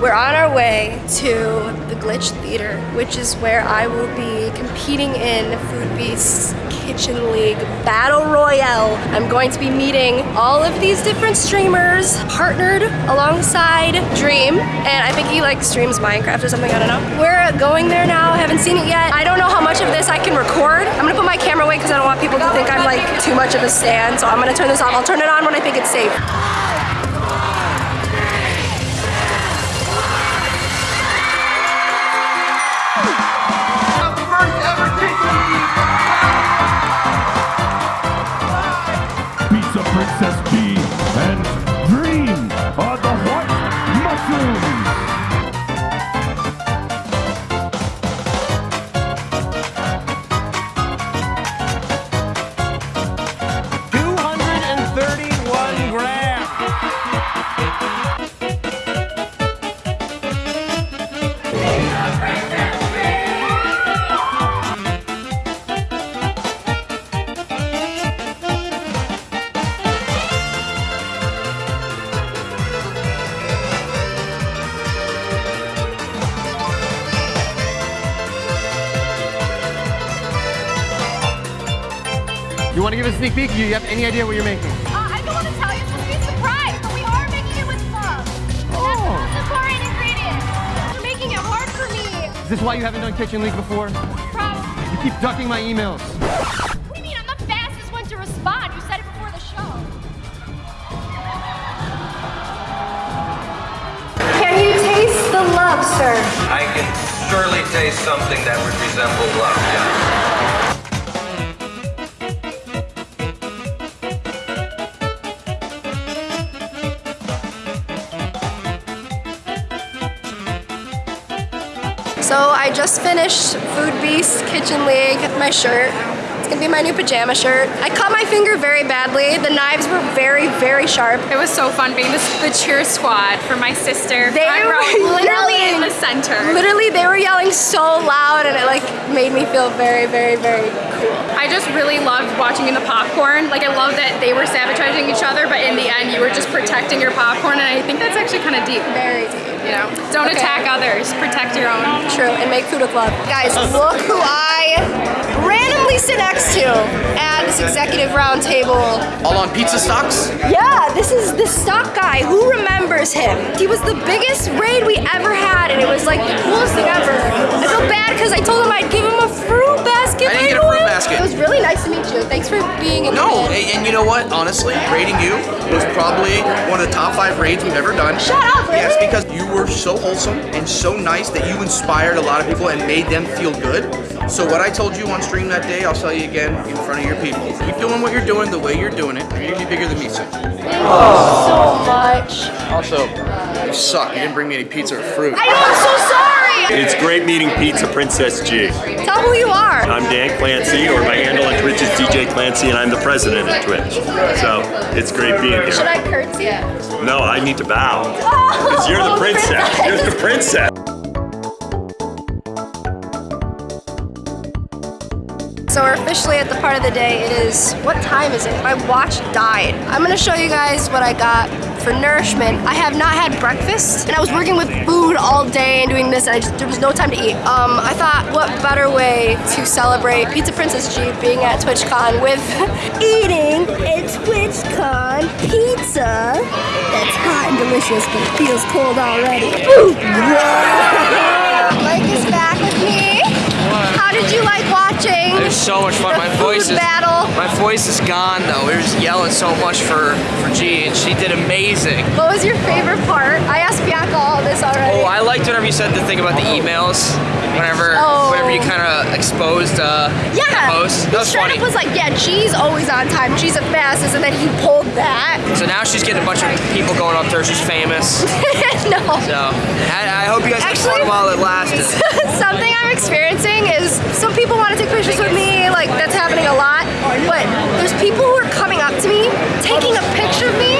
We're on our way to the Glitch Theater, which is where I will be competing in Food Beast's Kitchen League Battle Royale. I'm going to be meeting all of these different streamers partnered alongside Dream, and I think he like streams Minecraft or something, I don't know. We're going there now, I haven't seen it yet. I don't know how much of this I can record. I'm gonna put my camera away because I don't want people to think I'm like too much of a stan, so I'm gonna turn this off. I'll turn it on when I think it's safe. Want to give a sneak peek? Do you have any idea what you're making? Uh, I don't want to tell you, it's supposed to be a surprise, but we are making it with love. Oh. That's the foreign ingredient. You're making it hard for me. Is this why you haven't done Kitchen League before? Probably. You keep ducking my emails. What do you mean? I'm the fastest one to respond. You said it before the show. Can you taste the love, sir? I can surely taste something that would resemble love, yeah. So I just finished Food Beast Kitchen League, my shirt. It's gonna be my new pajama shirt. I cut my finger very badly. The knives were very, very sharp. It was so fun being the, the cheer squad for my sister. They I were literally in the center. Literally, they were yelling so loud and it like made me feel very, very, very cool. I just really loved watching in the popcorn. Like I love that they were sabotaging each other, but in the end you were just protecting your popcorn, and I think that's actually kind of deep. Very deep. You know, don't Okay. attack others, protect your own. True, and make food with love. Guys, look who I randomly sit next to at this executive round table. All on pizza stocks? Yeah, this is the stock guy. Who remembers him? He was the biggest raid we ever had, and it was like the coolest thing ever. I feel bad because I told him I'd give him a fruit basket. I didn't get a fruit basket. It was really nice to meet you. Thanks for being in No, and, and you know what? Honestly, raiding you was probably one of the top five raids we've ever done. Shut up, Yes, because you were so wholesome and so nice that you inspired a lot of people and made them feel good. So what I told you on stream that day, I'll tell you again in front of your people. Keep doing what you're doing the way you're doing it. You're gonna be bigger than me soon. so much. Also, you suck. You didn't bring me any pizza or fruit. I know, I'm so sorry. It's great meeting Pizza Princess G. Tell who you are. I'm Dan Clancy, or my handle on Twitch is DJ Clancy, and I'm the president of Twitch. So it's great being here. Should. I curtsy? No, I need to bow. Oh, because you're the princess. You're the princess. So we're officially at the part of the day. It is, what time is it? My watch died. I'm gonna show you guys what I got for nourishment. I have not had breakfast and I was working with food all day and doing this and I just, there was no time to eat. Um, I thought what better way to celebrate Pizza Princess G being at TwitchCon with eating a TwitchCon pizza that's hot and delicious but it feels cold already. Mike did you like watching? It was so much fun. My voice is battle. my voice is gone though. We were just yelling so much for for G, and she did amazing. What was your favorite part? I asked Bianca all this already. Oh, I liked whenever you said the thing about the emails. Whenever Oh. whenever you kind of exposed uh, yeah. the post. That was Straight funny. up was like, yeah, G's always on time. G's the fastest, and then he pulled that. So now she's getting a bunch of people going up to her. She's famous. no. So I, I hope you guys had Actually- fun while it lasted. Something I'm experiencing is some people want to take pictures with me, like that's happening a lot. But there's people who are coming up to me, taking a picture of me,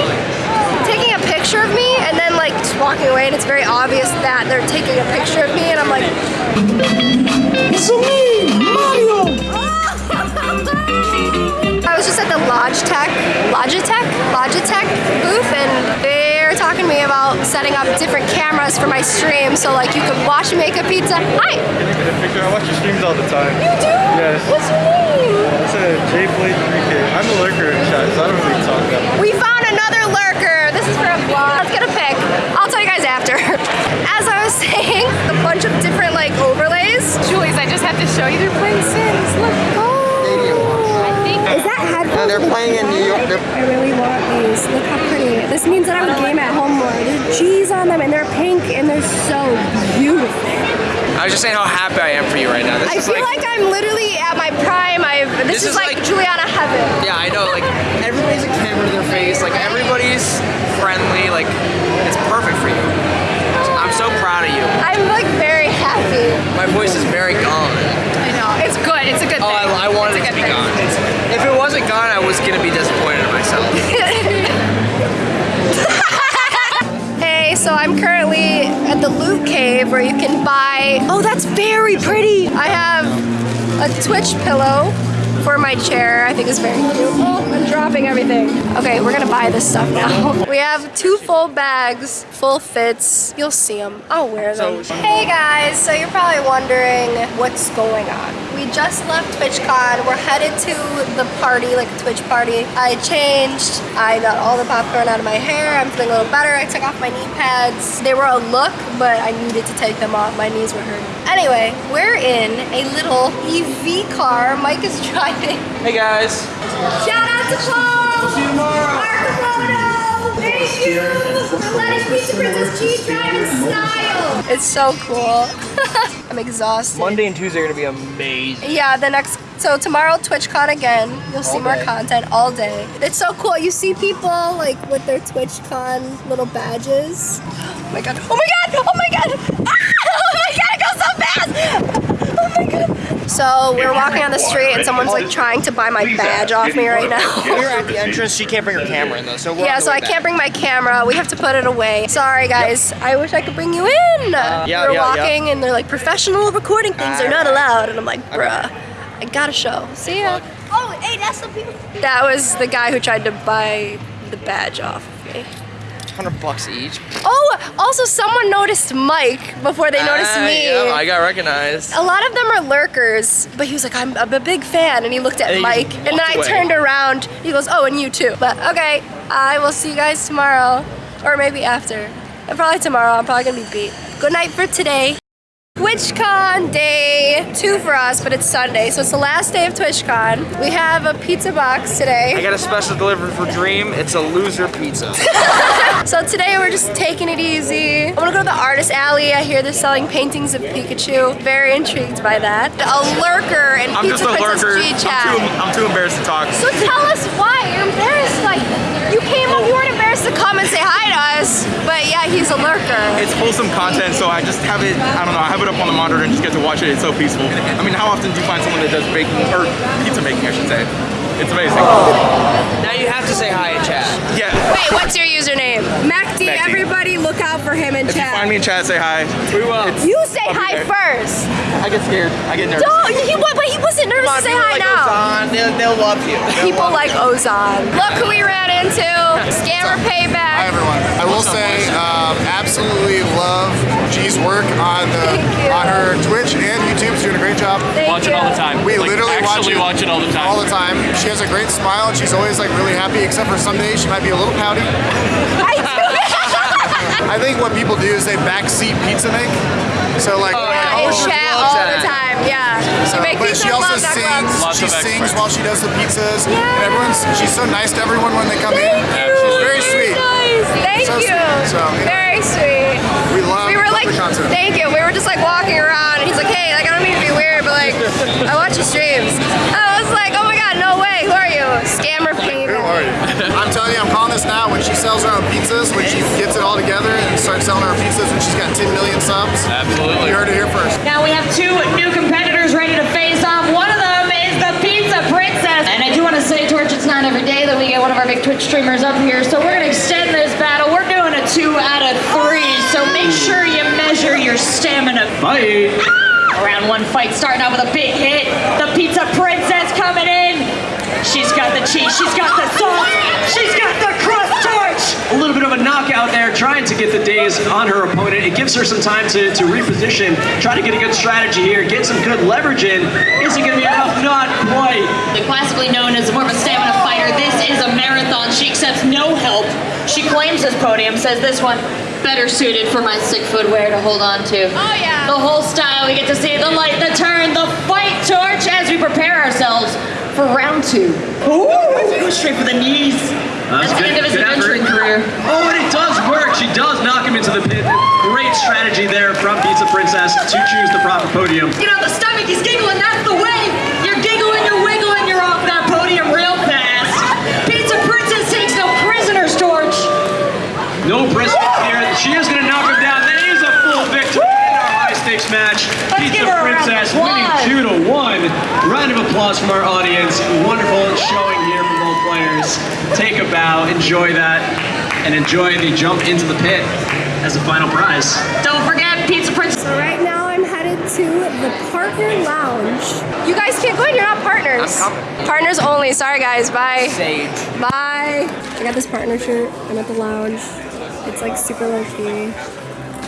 taking a picture of me, and then I'm like just walking away and it's very obvious that they're taking a picture of me and I'm like It's me, Mario! I was just at the Logitech, Logitech, Logitech booth and they're talking to me about setting up different cameras for my stream so like you could watch me make a pizza. Hi! I watch your streams all the time. You do? Yes. What's your name? It's a Blade 3K. I'm a lurker in chat, so I don't really talk that much. We found another lurker! This is for a vlog. Let's get a pic. I'll tell you guys after. As I was saying, a bunch of different like overlays. Julies, I just have to show you they're playing Sims. Look. Is that headphones? they're playing in New York. They're I really want these. Look how pretty. This means that I would game at home more. There's G's on them and they're pink and they're so beautiful. I was just saying how happy I am for you right now. This I is feel like, I'm literally at my prime. I've this, This is, is like, like- Juliana heaven. Yeah, I know. Like everybody's a camera to their face. Like everybody's friendly. Like it's perfect for you. I'm so proud of you. I'm like very the Loot Cave where you can buy. Oh, that's very pretty. I have a Twitch pillow for my chair. I think it's very cute. Oh, I'm dropping everything. Okay, we're gonna buy this stuff now. We have two full bags, full fits. You'll see them. I'll wear them. hey guys, so you're probably wondering what's going on. We just left TwitchCon. We're headed to the party, like a Twitch party. I changed. I got all the popcorn out of my hair. I'm feeling a little better. I took off my knee pads. They were a look, but I needed to take them off. My knees were hurting. Anyway, we're in a little EV car. Mike is driving. Hey guys. Shout out to Paul! See you tomorrow! Marco Thank you! For letting Pizza Princess Cheese drive in style! It's so cool. I'm exhausted. Monday and Tuesday are gonna be amazing. Yeah, the next so tomorrow TwitchCon again. You'll see All more content all day. It's so cool. You see people like with their TwitchCon little badges. Oh my god! Oh my god! Oh my god! Ah! Oh my god! It goes so fast! Oh my god! So we're walking on the street and someone's like trying to buy my badge off me right now. We're at the entrance. She can't bring her camera in though, so we're Yeah, so I back. can't bring my camera. We have to put it away. Sorry, guys. I wish I could bring you in. Uh, yeah, We're yeah, yeah. walking, and they're like, professional recording things are not uh, allowed. And I'm like, bruh, I got a show. See ya. Oh, hey, that's the people. That was the guy who tried to buy the badge off of me. Hundred bucks each. Oh, also, someone noticed Mike before they noticed Ah, me. yeah, I got recognized. a lot of them are lurkers, but he was like, I'm, I'm a big fan, and he looked at And Mike, and then I away. turned around, he goes, oh, and you too. But okay, I will see you guys tomorrow, or maybe after. And probably tomorrow, I'm probably gonna be beat. Good night for today. TwitchCon day two for us, but it's Sunday, so it's the last day of TwitchCon. We have a pizza box today. I got a special delivery for Dream. It's a loser pizza. So today we're just taking it easy. I'm gonna go to the artist alley. I hear they're selling paintings of Pikachu. Very intrigued by that. A lurker and I'm Pizza just a Princess lurker. G I'm too, I'm too embarrassed to talk. So tell us why you're embarrassed. Like you came up, you weren't embarrassed to come and say hi to us, but yeah, he's a lurker. It's wholesome content, so I just have it, I don't know, I have it up on the monitor and just get to watch it. It's so peaceful. I mean, how often do you find someone that does baking, or pizza making, I should say? It's amazing. Oh. now you have to say hi in chat. Yeah. Wait, what's your username? MacD. Macd. Everybody, look out for him in If you chat. find me in chat, say hi. We will. You say hi there. first. I get scared. I get nervous. Don't. He wa- but he wasn't nervous to say hi now. They'll, they'll love you. People like Ozon. Look who we ran into. Scammer Hi payback. everyone. I will say, um, absolutely love G's work on uh, the on her Twitch and YouTube. She's doing a great job. Thank Watch you. it all the time. We Like, literally watch it watch it all the time. All the time. She has a great smile and she's always like really happy, except for some days she might be a little pouty. I do. I think what people do is they backseat pizza make. So like, oh, Yeah, oh, in chat all that. the time. Yeah. She So- make but she also sings. Lots She sings experts. while she does the pizzas. Yeah. And everyone's she's so nice to everyone when they come in. She's very sweet. Nice. Thank So you. sweet. So, anyway. Very sweet. We love, we were love like, the content. thank you. We were just like walking around, and he's like, hey, like I don't mean to be weird, but like I watch your streams. I was like, oh my god, no way. Who are you? Scammer Who payback. are you? I'm telling you, I'm calling this now. When she sells her own pizzas, when she gets it all together and starts selling her own pizzas, when she's got 10 million subs, Absolutely. you heard it here first. Now we have two new competitors ready to face off. One of them is the Pizza Princess. And I do want to say, Torch, it's not every day that we get one of our big Twitch streamers up here. So we're going to extend this battle. We're doing a two out of three. So make sure you measure your stamina. Bye. Round one fight starting out with a big hit. The Pizza Princess coming in. She's got the cheese. She's got the sauce. She's got the crust torch. a little bit of a knockout there, trying to get the days on her opponent. It gives her some time to, to reposition, try to get a good strategy here, get some good leverage in. Is it to be enough? Not quite. The classically known as more of a stamina fighter, this is a marathon. She accepts no help. She claims this podium, says this one better suited for my sick footwear to hold on to. Oh, yeah. The whole style, we get to see the light, the turn, the fight torch as we prepare ourselves for round two. Ooh, go straight for the knees. That's At the end of his good effort. adventuring career. Oh, and it does work. She does knock him into the pit. Great strategy there from Pizza Princess to choose the proper podium. You know, the stomach is giggling, that's the way. Take bow, enjoy that, and enjoy the jump into the pit as a final prize. Don't forget Pizza Princess. So right now I'm headed to the partner lounge. You guys can't go in, you're not partners. Partners only, sorry guys, bye. Sage. Bye. I got this partner shirt, I'm at the lounge. It's like super low key.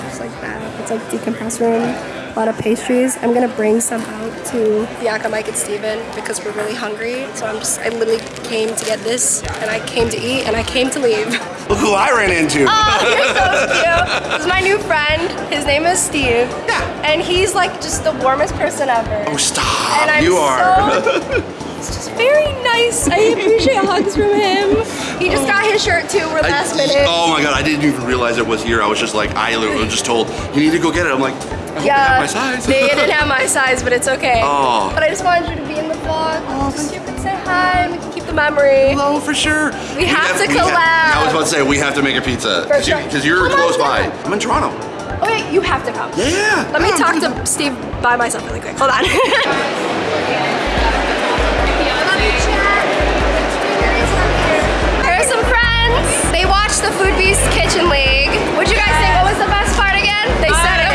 Just like that. It's like decompress room. A lot of pastries. I'm gonna bring some out to Bianca, Mike, and Steven because we're really hungry. So I'm just, I literally came to get this and I came to eat and I came to leave. Look who I ran into. Oh, you're so cute. This is my new friend. His name is Steve. Yeah. And he's like just the warmest person ever. Oh, stop. And I'm you are. so- It's just very nice. I appreciate hugs from him. He just got his shirt too. We're last minute. Oh my god, I didn't even realize it was here. I was just like, I was just told, you need to go get it. I'm like, I hope they Yeah, have my size. they didn't have my size, but it's okay. Oh. But I just wanted you to be in the vlog. Oh, so you can say hi and we can keep the memory. Oh, for sure. We, have, to we collab. I was about to say, we have to make a pizza. For sure. Because you're close by. down. I'm in Toronto. Okay, you have to come. Yeah. Let me talk to Steve by myself really quick. Hold on. Here's some friends. They watched the Food Beast Kitchen League. What'd you guys think? What was the best part again? They said it.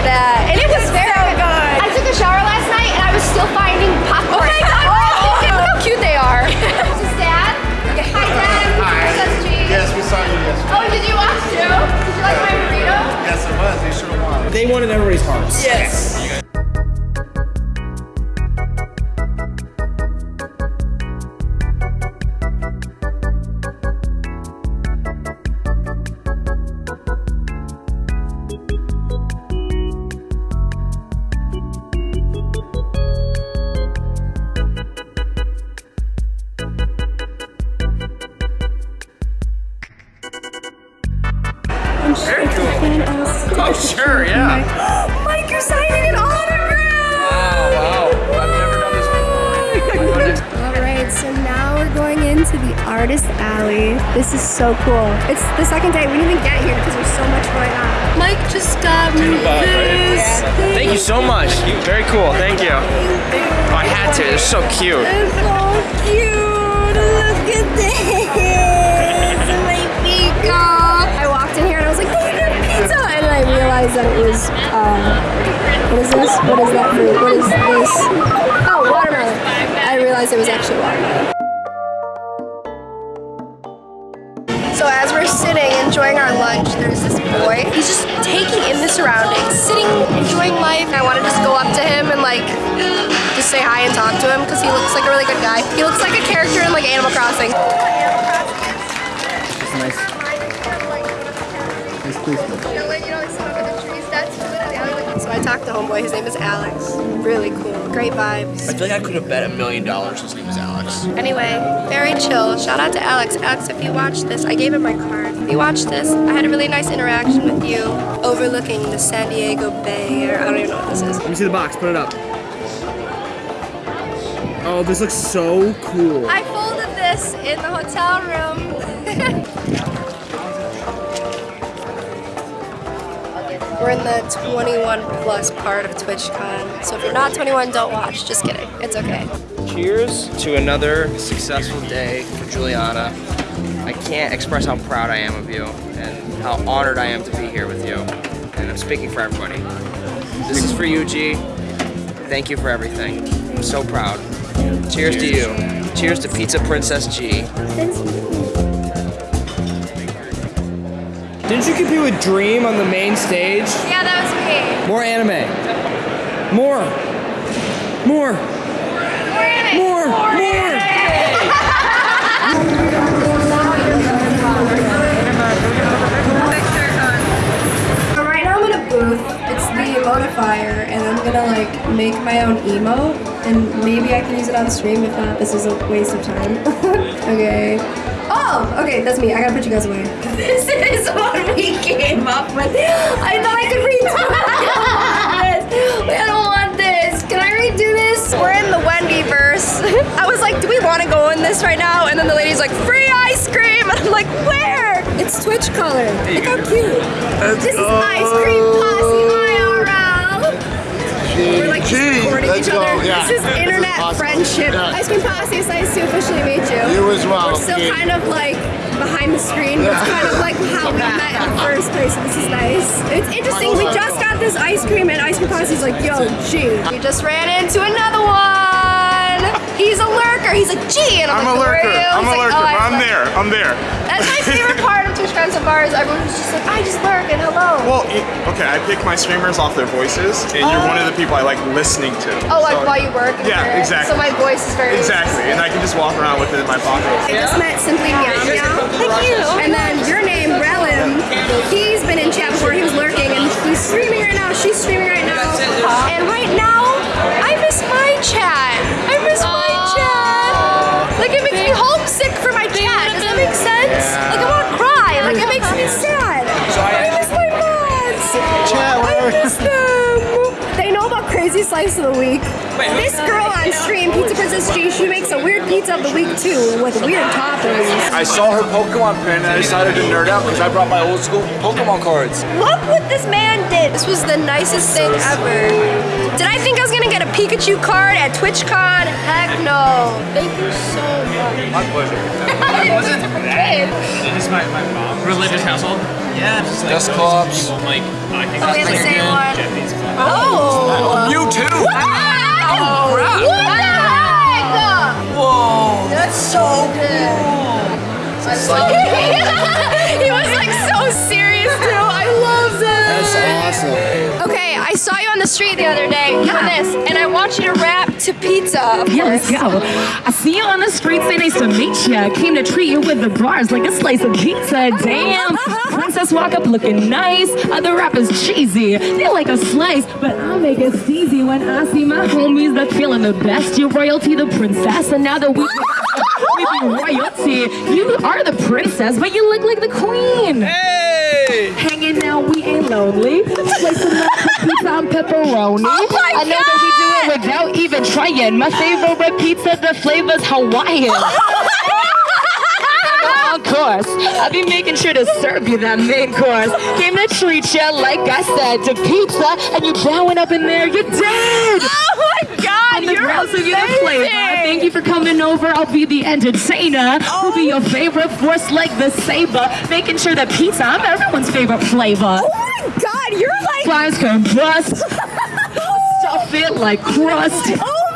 Dominated that, and it was very good. I took a shower last night, and I was still finding popcorn. Oh my god! Oh, look how cute they are. this is Dad. Okay, hi Dad. Hi. This is G. Yes, we saw you yesterday. Oh, did you watch too? Did you like my burrito? Yes, it was. They should have won. They wanted everybody's hearts. Yes. Very the second day. We didn't even get here because there's so much going on. Mike just got me this. Thank you so much. Very cool. Thank you. Oh, I had to. It's so cute. It's so cute. Look at this. My peacock. I walked in here and I was like, they have pizza. And then I realized that it was, uh, what is this? What is that fruit? What is this? Oh, watermelon. I realized it was actually watermelon. So as we're sitting enjoying our lunch, there's this boy. He's just taking in the surroundings, sitting, enjoying life. I want to just go up to him and like just say hi and talk to him because he looks like a really good guy. He looks like a character in like Animal Crossing. It's nice. Nice place. I talked to homeboy. His name is Alex. Really cool. Great vibes. I feel like I could have bet a million dollars his name was Alex. Anyway, very chill. Shout out to Alex. Alex, if you watch this, I gave him my card. If you watch this, I had a really nice interaction with you overlooking the San Diego Bay, or I don't even know what this is. Let me see the box. Put it up. Oh, this looks so cool. I folded this in the hotel room. We're in the 21 plus part of TwitchCon. So if you're not 21, don't watch. Just kidding. It's okay. Cheers to another successful day for Juliana. I can't express how proud I am of you and how honored I am to be here with you. And I'm speaking for everybody. This is for you, G. Thank you for everything. I'm so proud. Cheers, to you. Cheers to Pizza Princess G. Didn't you compete with Dream on the main stage? Yeah, that was me. More anime. More. More. More. More. So right now I'm in a booth. It's the Emotifier, and I'm gonna like make my own emote, and maybe I can use it on stream. If not, this is a waste of time. okay. Oh, okay, that's me. I gotta put you guys away. This is what we came up with. I thought I could redo this. I don't want this. Can I redo this? We're in the Wendy verse. I was like, do we want to go in this right now? And then the lady's like, free ice cream. And I'm like, where? It's Twitch color. Look how cute. this is ice cream posse. We're like Gee, supporting each go. other. Yeah. This is This is internet awesome. friendship. Yeah. Ice cream posse. It's nice to officially meet you. You as well. We're still Yeah. kind of like behind the screen. but It's kind of like how we met in the first place. So this is nice. It's interesting. We just got this ice cream, and ice cream Posse is like, yo, G. We just ran into another one. He's a lurker. He's like, G, and I'm, I'm a like, "Where lurker. are you?" I'm He's a like, lurker. "Oh, I but I'm love-" there. I'm there. That's my favorite part of Twitch Friends of Bars. Everyone's just like, I just lurk and hello. Well, it- okay, I pick my streamers off their voices, and you're one of the oh. people I like listening to. Oh, like while you work? Yeah, Okay. exactly. So my voice is very Exactly, and I can just walk around with it in my pocket. I just met Simply Meow Meow. Thank you. And then your name, Relim, he's been in chat before. He was lurking, and he's streaming right now. She's streaming right now. And right now, I miss my chat. I miss my miss them. Um, they know about Crazy Slice of the Week. This girl on stream, Pizza Princess G, she makes a weird pizza of the week too, with weird toppings. I saw her Pokemon pin and I decided to nerd out because I brought my old school Pokemon cards. Look what this man did. This was the nicest thing ever. Did I think I was gonna get a Pikachu card at TwitchCon? Heck no. Thank you so much. My pleasure. it wasn't that. This Is my, my mom religious household? Yeah, just like Desk clubs. like I think Oh, that's have the same good one. Japanese club. Oh. You too. Wow. What the heck? Whoa. That's so good. he was like so serious too. I love this. That's awesome. Okay, I saw you on the street the other day doing this, and I want you to rap to pizza. Of Yeah, let's go. I see you on the street, say nice to meet ya. Came to treat you with the bars like a slice of pizza. Damn, princess walk up looking nice. Other rappers cheesy, they like a slice, but I make it steezy when I see my homies that feeling the best. You royalty, the princess, and now that we we be royalty, you are the princess, but you look like the queen. Hey! Hanging out, we ain't lonely. Up the pizza pepperoni. Oh my I know that we do it without even trying. My favorite pizza, the flavor's Hawaiian. Of course, I'll be making sure to serve you that main course. Came to treat ya, like I said, to pizza, and you bowing up in there, you're dead. Oh my God, On the you're ground, so you're the flavor. amazing. Thank you for coming over. I'll be the entertainer. Who'll be oh. your favorite force like the saber? Making sure that pizza, I'm everyone's favorite flavor. Oh my God, you're like. Flies can bust. Stuff it like crust. Oh.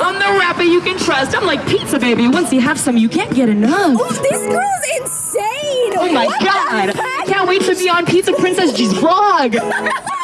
I'm the rapper you can trust. I'm like pizza, baby. Once you have some, you can't get enough. Oh, this girl's insane. Oh my What god! Can't wait to be on Pizza Princess G's vlog.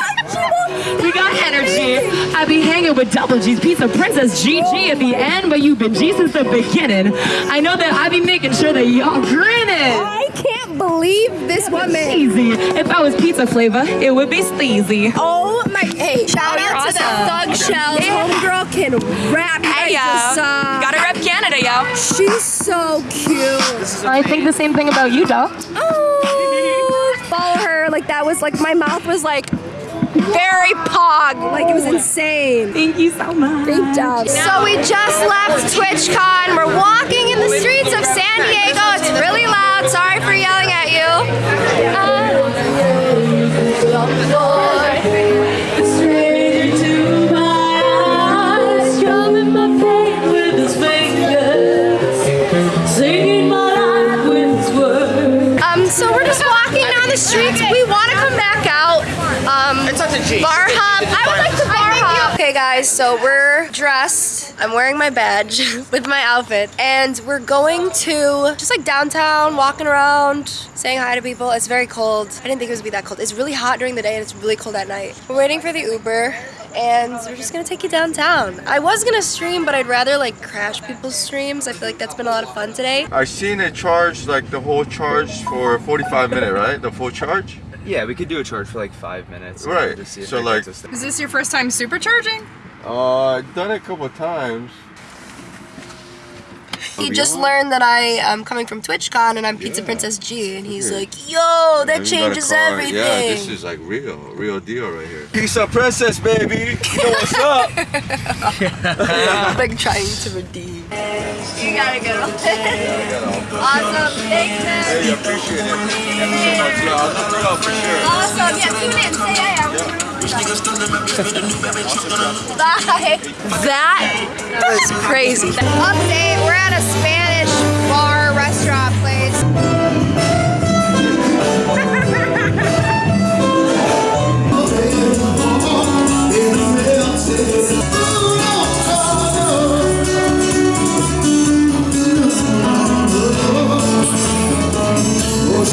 We got energy. I be hanging with Double G's Pizza Princess GG at the end, but you've been G since the beginning. I know that I be making sure that y'all grinning. I can't believe this woman. Easy. If I was pizza flavor, it would be sleazy. Oh my! Hey, shout Oh, you're out to the awesome. Thug Shells. Homegirl can rap. Hey, uh, yo. saw. Gotta rep Canada, yo. She's so cute. I think the same thing about you, doll. Oh, follow her. Like that was like my mouth was like very pog. Like it was insane. Thank you so much. Great job. So we just left TwitchCon. We're walking in the streets of San Diego. It's really loud. Sorry for yelling at you. Um, so we're just walking down the streets. We want to come back out. Um, It's up to G. Bar hop. I would like to bar hop. Okay, guys. So we're dressed I'm wearing my badge with my outfit and we're going to just like downtown, walking around, saying hi to people. It's very cold. I didn't think it was gonna be that cold. It's really hot during the day and it's really cold at night. We're waiting for the Uber and we're just gonna take you downtown. I was gonna stream, but I'd rather like crash people's streams. I feel like that's been a lot of fun today. I've seen it charge like the whole charge for 45 minute, right? The full charge. Yeah, we could do a charge for like five minutes. Right. Just see if So, like- Is this your first time supercharging? Uh, I've done it a couple of times. He just learned that I am coming from TwitchCon and I'm Pizza Princess G, and he's Yeah. like, "Yo, that And you got a changes everything." Yeah, this is like real, real deal right here. Pizza princess, baby. You know what's up? like trying to redeem. You got a good one. awesome. Thanks, man. Hey, appreciate it. Thank you so much. Yeah, I'll look it up for sure. Awesome. Yeah, tune in. Say hey. I Bye. That was crazy. Update, we're at a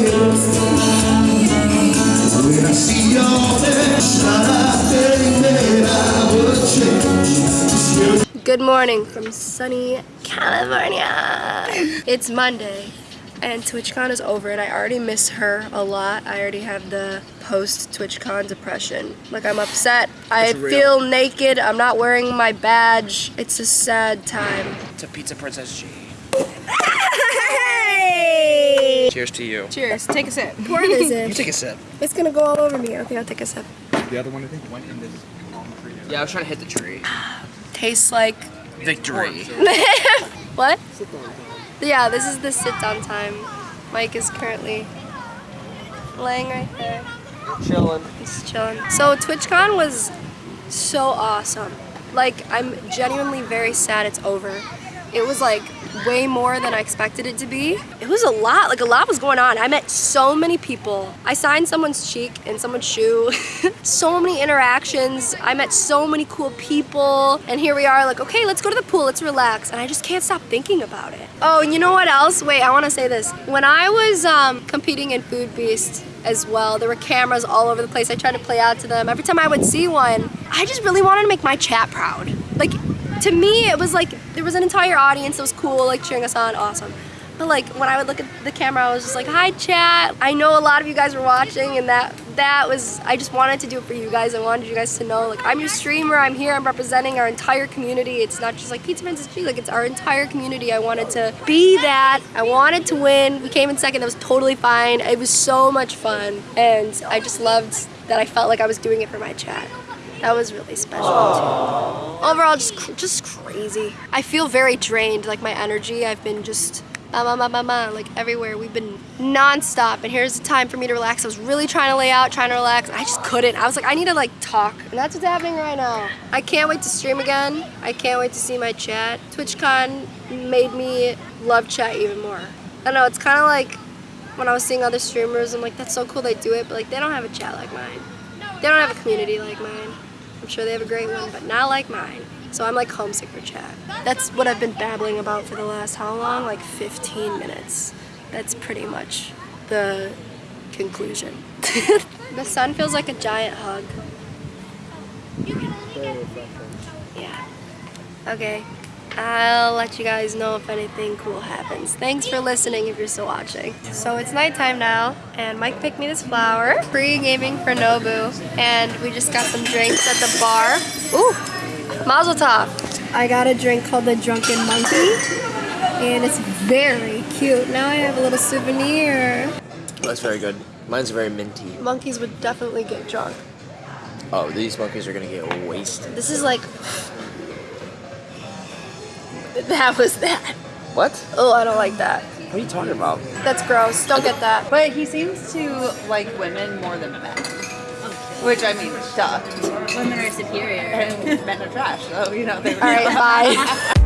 When I see all that Good morning from sunny California. It's Monday and TwitchCon is over and I already miss her a lot. I already have the post TwitchCon depression. Like I'm upset. I real. feel naked. I'm not wearing my badge. It's a sad time. To Pizza Princess G. Hey! Cheers to you. Cheers. Take a sip. Pour this in. You take a sip. It's gonna go all over me. Okay, I'll take a sip. The other one, I think, went in this Yeah, I was trying to hit the tree. Ah, tastes like Victory. what? Yeah, this is the sit down time. Mike is currently laying right there. Chilling. He's chilling. So TwitchCon was so awesome. Like I'm genuinely very sad it's over. It was like way more than I expected it to be. It was a lot, like a lot was going on. I met so many people. I signed someone's cheek and someone's shoe. so many interactions. I met so many cool people. And here we are like, okay, let's go to the pool, let's relax. And I just can't stop thinking about it. Oh, and you know what else? Wait, I wanna say this. When I was um, competing in Food Beast, as well. There were cameras all over the place. I tried to play out to them. Every time I would see one, I just really wanted to make my chat proud. To me, it was like there was an entire audience that was cool, like cheering us on, awesome. But like when I would look at the camera, I was just like, "Hi, chat." I know a lot of you guys were watching, and that that was I just wanted to do it for you guys. I wanted you guys to know, like, I'm your streamer. I'm here. I'm representing our entire community. It's not just like Pizza Princess G. Like, it's our entire community. I wanted to be that. I wanted to win. We came in second. That was totally fine. It was so much fun, and I just loved that. I felt like I was doing it for my chat. That was really special too. Overall, just just crazy. I feel very drained. Like my energy, I've been just ma ma ma ma ma like everywhere. We've been nonstop, and here's the time for me to relax. I was really trying to lay out, trying to relax. I just couldn't. I was like, I need to like talk, and that's what's happening right now. I can't wait to stream again. I can't wait to see my chat. TwitchCon made me love chat even more. I don't know. It's kind of like when I was seeing other streamers. I'm like, that's so cool they do it, but like they don't have a chat like mine. They don't have a community like mine. I'm sure they have a great one, but not like mine. So I'm like homesick for chat. That's what I've been babbling about for the last how long? Like 15 minutes. That's pretty much the conclusion. the sun feels like a giant hug. Yeah. Okay. I'll let you guys know if anything cool happens. Thanks for listening if you're still watching. So it's nighttime now, and Mike picked me this flower. Pre-gaming for Nobu, and we just got some drinks at the bar. Ooh, Mazel Tov. I got a drink called the Drunken Monkey, and it's very cute. Now I have a little souvenir. That's very good. Mine's very minty. Monkeys would definitely get drunk. Oh, these monkeys are gonna get wasted. This is like... That was that. What? Oh, I don't like that. What are you talking about? That's gross. Don't get that. But he seems to like women more than men. Which I mean, duh. Women are superior. And men are trash, so you know they All right, bye.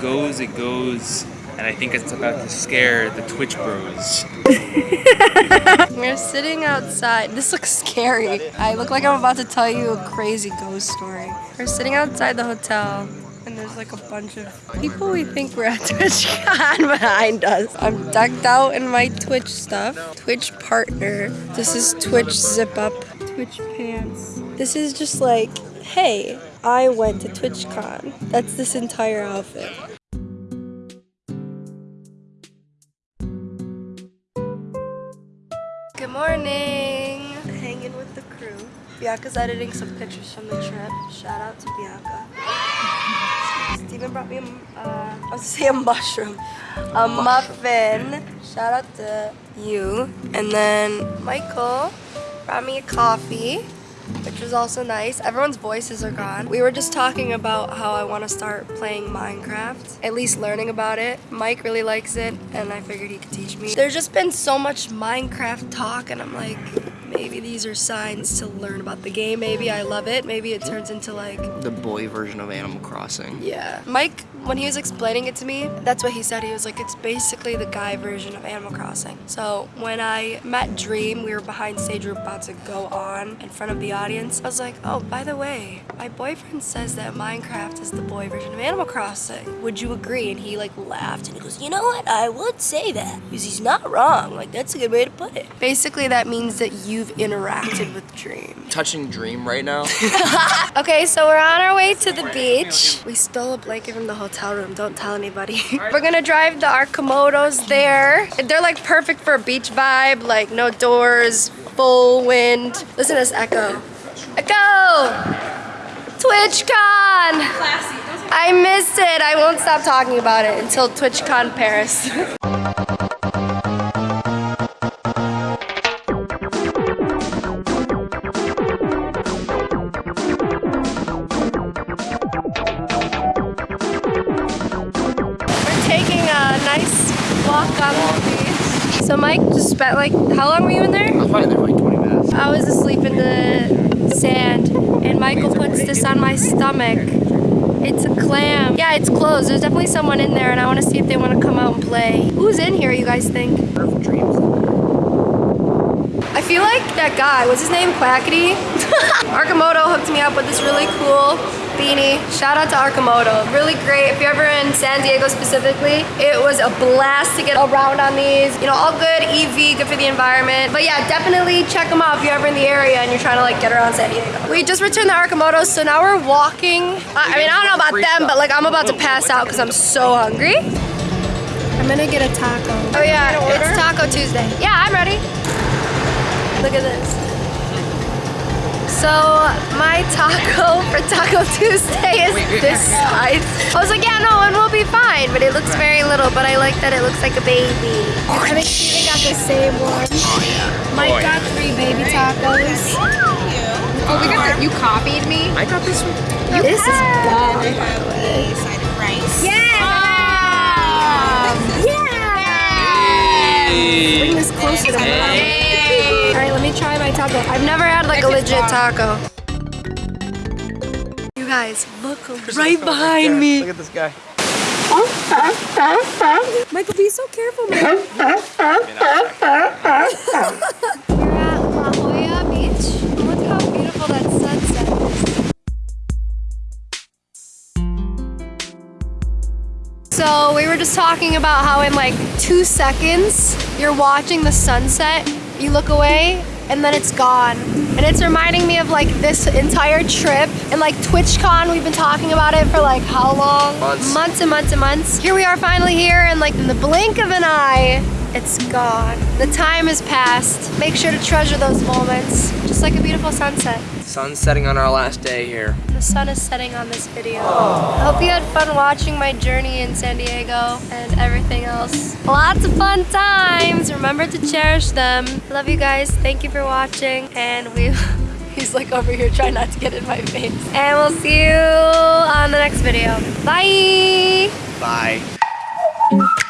goes, it goes, and I think it's about to scare the Twitch bros. We're sitting outside. This looks scary. I look like I'm about to tell you a crazy ghost story. We're sitting outside the hotel. And there's like a bunch of people we think we're at TwitchCon behind us. I'm decked out in my Twitch stuff. Twitch partner. This is Twitch zip up. Twitch pants. This is just like, hey, I went to TwitchCon. That's this entire outfit. Good morning. Hanging with the crew. Bianca's editing some pictures from the trip. Shout out to Bianca. Steven brought me a, uh, I was gonna say a mushroom, a muffin. Shout out to you. And then Michael brought me a coffee, which was also nice. Everyone's voices are gone. We were just talking about how I want to start playing Minecraft, at least learning about it. Mike really likes it, and I figured he could teach me. There's just been so much Minecraft talk, and I'm like, maybe these are signs to learn about the game. Maybe I love it. Maybe it turns into like The boy version of Animal Crossing. yeah. Mike, when he was explaining it to me, that's what he said. He was like, it's basically the guy version of Animal Crossing. So when I met Dream, we were behind stage, we were about to go on in front of the audience. I was like, oh, by the way, my boyfriend says that Minecraft is the boy version of Animal Crossing. Would you agree? And he like laughed and he goes, you know what? I would say that because he's not wrong. Like that's a good way to put it. Basically, that means that you've interacted with Dream. Touching Dream right now. Okay, so we're on our way to the beach. We stole a blanket from the hotel room. Don't tell anybody. we're gonna drive the Arcimotos there. They're like perfect for a beach vibe, like no doors, full wind. Listen to this echo. Echo! TwitchCon! Classy. I missed it. I won't stop talking about it until TwitchCon Paris. Spent like, how long were you in there? I was probably there for like 20 minutes. I was asleep in the sand and Michael puts this on my stomach. It's a clam. Yeah, it's closed. There's definitely someone in there and I want to see if they want to come out and play. Who's in here, you guys think? I feel like that guy, what's his name? Quackity? Arcimoto hooked me up with this really cool beanie. Shout out to Arcimoto. Really great. If you're ever in San Diego specifically, it was a blast to get around on these. You know, all good, EV, good for the environment. But yeah, definitely check them out if you're ever in the area and you're trying to like get around San Diego. We just returned the Arcimotos, so now we're walking. I I mean, I don't know about them, but like I'm about to pass out because I'm so hungry. I'm gonna get a taco. Oh yeah, it's Taco Tuesday. Yeah, I'm ready. Look at this. So my taco for Taco Tuesday is this size. I was like, yeah, no, it will be fine, but it looks very little, but I like that it looks like a baby. I think Steven got the same one. Mike Oh, yeah. got three baby tacos. Oh, we got the, you copied me? I got this one. This is bomb. Side of rice. Yeah! Ah. Bring this closer to. All right, let me try my taco. I've never had like a legit taco. You guys, look right behind me. Look at this guy. Michael, be so careful, man. We're at La Jolla Beach. Look how beautiful that sunset is. So we were just talking about how in like two seconds you're watching the sunset, you look away, and then it's gone. And it's reminding me of like this entire trip and like TwitchCon. We've been talking about it for like how long? Months. Months and months and months. Here we are finally here, and like in the blink of an eye, it's gone. The time has passed. Make sure to treasure those moments, just like a beautiful sunset. Sun's setting on our last day here. The sun is setting on this video. I hope you had fun watching my journey in San Diego and everything else. Lots of fun times. Remember to cherish them. Love you guys. Thank you for watching. And we, he's like over here trying not to get in my face. And we'll see you on the next video. Bye. Bye.